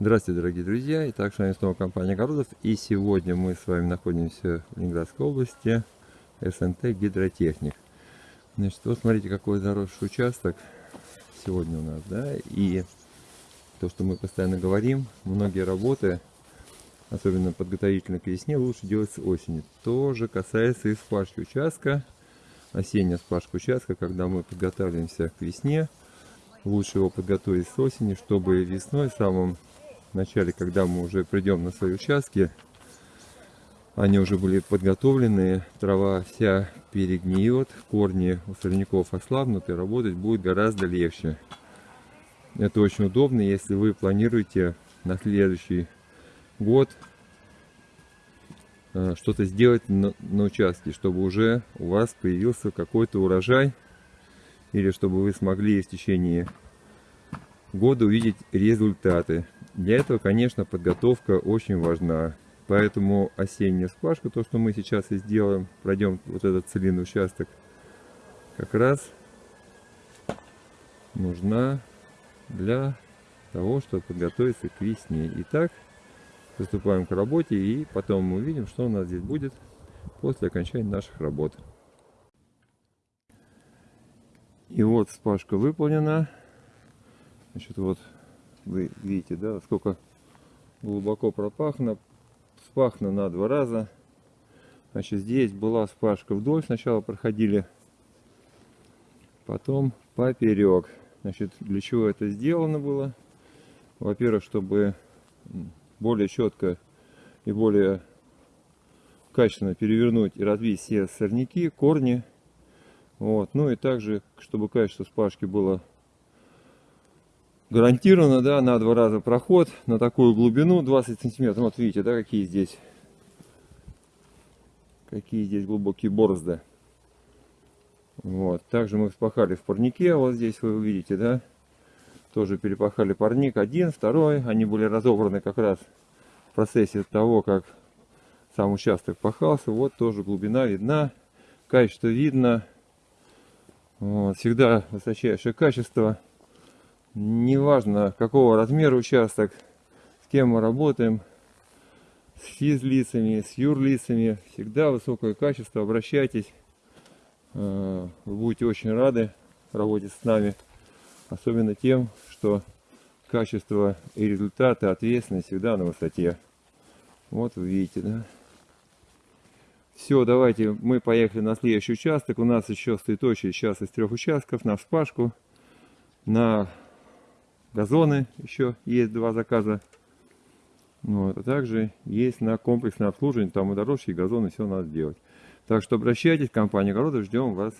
Здравствуйте, дорогие друзья! Итак, с вами снова компания Огородов. И сегодня мы с вами находимся в Ленинградской области, СНТ Гидротехник. Значит, вот смотрите, какой заросший участок сегодня у нас, да, и то, что мы постоянно говорим, многие работы, особенно подготовительно к весне, лучше делать с осени. Тоже касается и спашки участка, осенняя спашка участка, когда мы подготавливаемся к весне, лучше его подготовить с осени, чтобы весной, в самом начале, когда мы уже придем на свои участки, они уже были подготовлены, трава вся перегниет, корни у сорняков ослабнут и работать будет гораздо легче. Это очень удобно, если вы планируете на следующий год э, что-то сделать на, на участке, чтобы уже у вас появился какой-то урожай, или чтобы вы смогли в течение года увидеть результаты. Для этого, конечно, подготовка очень важна. Поэтому осенняя спашка, то, что мы сейчас и сделаем, пройдем вот этот целинный участок, как раз нужна для того, чтобы подготовиться к весне. Итак, приступаем к работе и потом мы увидим, что у нас здесь будет после окончания наших работ. И вот спашка выполнена. Значит, вот вы видите, да, сколько глубоко пропахано. Спахно на два раза. Значит, здесь была спашка вдоль. Сначала проходили, потом поперек. Значит, для чего это сделано было? Во-первых, чтобы более четко и более качественно перевернуть и развить все сорняки, корни. Вот. Ну и также, чтобы качество спашки было гарантированно, да, на два раза проход на такую глубину 20 сантиметров. Вот видите, да, какие здесь, какие здесь глубокие борозды. Вот. Также мы вспахали в парнике, вот здесь вы увидите, да, тоже перепахали парник один, второй. Они были разобраны как раз в процессе того, как сам участок пахался. Вот тоже глубина видна, качество видно. Вот. Всегда высочайшее качество неважно какого размера участок, с кем мы работаем, с физлицами, с юрлицами, всегда высокое качество, обращайтесь, э, вы будете очень рады работать с нами, особенно тем, что качество и результаты, ответственность всегда на высоте. Вот вы видите, да? Все, давайте мы поехали на следующий участок. У нас еще стоит очередь сейчас из трех участков на вспашку, на газоны еще есть два заказа. Вот, а также есть на комплексное обслуживание, там и дорожки, и газоны, все надо делать. Так что обращайтесь, компания огородов, ждем вас